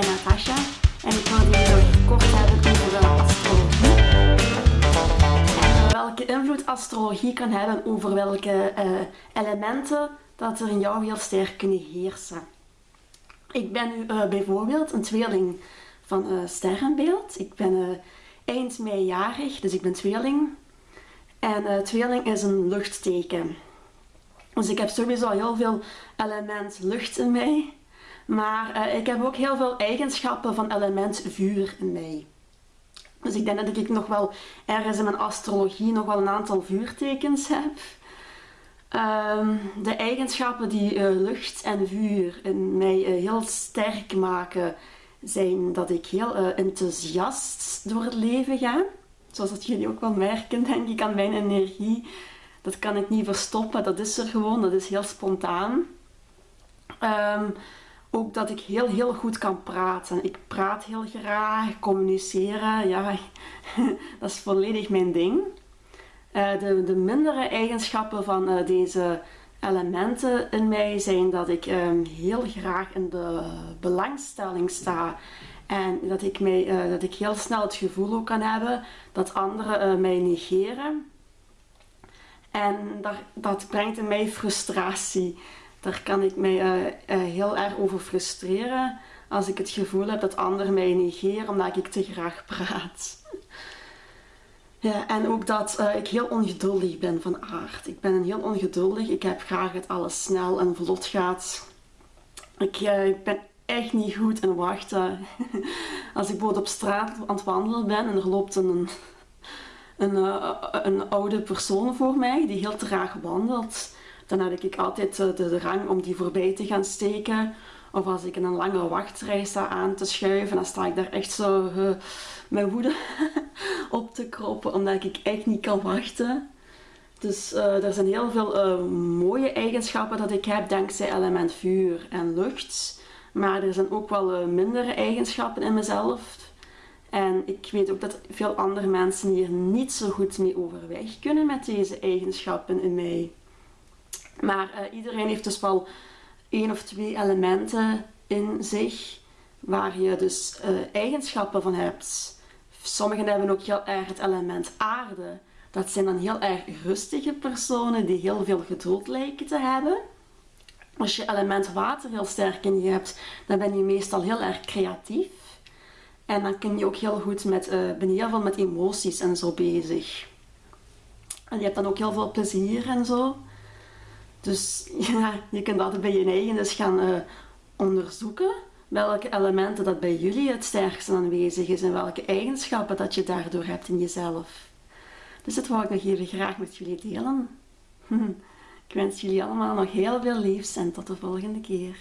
ben Natasha en ik wil jullie nog kort hebben over astrologie. En welke invloed astrologie kan hebben over welke uh, elementen dat er in jou heel sterk kunnen heersen. Ik ben nu uh, bijvoorbeeld een tweeling van uh, sterrenbeeld. Ik ben eind mei jarig, dus ik ben tweeling. En tweeling is een luchtteken. Dus ik heb sowieso heel veel element lucht in mij. Maar uh, ik heb ook heel veel eigenschappen van element vuur in mij. Dus ik denk dat ik nog wel ergens in mijn astrologie nog wel een aantal vuurtekens heb. Um, de eigenschappen die uh, lucht en vuur in mij uh, heel sterk maken, zijn dat ik heel enthousiast door het leven ga. Zoals dat jullie ook wel merken, denk ik, aan mijn energie. Dat kan ik niet verstoppen, dat is er gewoon, dat is heel spontaan. Um, ook dat ik heel, heel goed kan praten. Ik praat heel graag, communiceren, ja, dat is volledig mijn ding. Uh, de, de mindere eigenschappen van uh, deze elementen in mij zijn dat ik um, heel graag in de belangstelling sta. En dat ik, mij, uh, dat ik heel snel het gevoel ook kan hebben dat anderen mij negeren. En dat, dat brengt in mij frustratie daar kan ik mij uh, uh, heel erg over frustreren als ik het gevoel heb dat anderen mij negeren omdat ik te graag praat. Ja, en ook dat uh, ik heel ongeduldig ben van aard. Ik ben heel ongeduldig. Ik heb graag dat alles snel en vlot gaat. Ik, ik ben echt niet goed in wachten. Als ik bijvoorbeeld op straat aan het wandelen ben en er loopt een, een, een oude persoon voor mij die heel traag wandelt dan heb ik altijd eh, de drang om die voorbij te gaan steken. Of als ik in een lange wachtrij sta aan te schuiven, dan sta ik daar echt zo uh, met woede op te kroppen, omdat ik echt niet kan wachten. Dus uh, er zijn heel veel mooie eigenschappen dat ik heb dankzij element vuur en lucht. Maar er zijn ook wel mindere eigenschappen in mezelf. En ik weet ook dat veel andere mensen hier niet zo goed mee overweg kunnen met deze eigenschappen in mij. Maar uh, iedereen heeft dus wel één of twee elementen in zich waar je dus uh, eigenschappen van hebt. Sommigen hebben ook heel erg het element aarde. Dat zijn dan heel erg rustige personen die heel veel geduld lijken te hebben. Als je element water heel sterk in je hebt, dan ben je meestal heel erg creatief. En dan kun je ook heel goed met, uh, ben je heel veel met emoties en zo bezig. En je hebt dan ook heel veel plezier en zo. Dus ja, je kunt altijd bij je eigen dus gaan uh, onderzoeken welke elementen dat bij jullie het sterkste aanwezig is en welke eigenschappen dat je daardoor hebt in jezelf. Dus dat wou ik nog even graag met jullie delen. Ik wens jullie allemaal nog heel veel liefs en tot de volgende keer.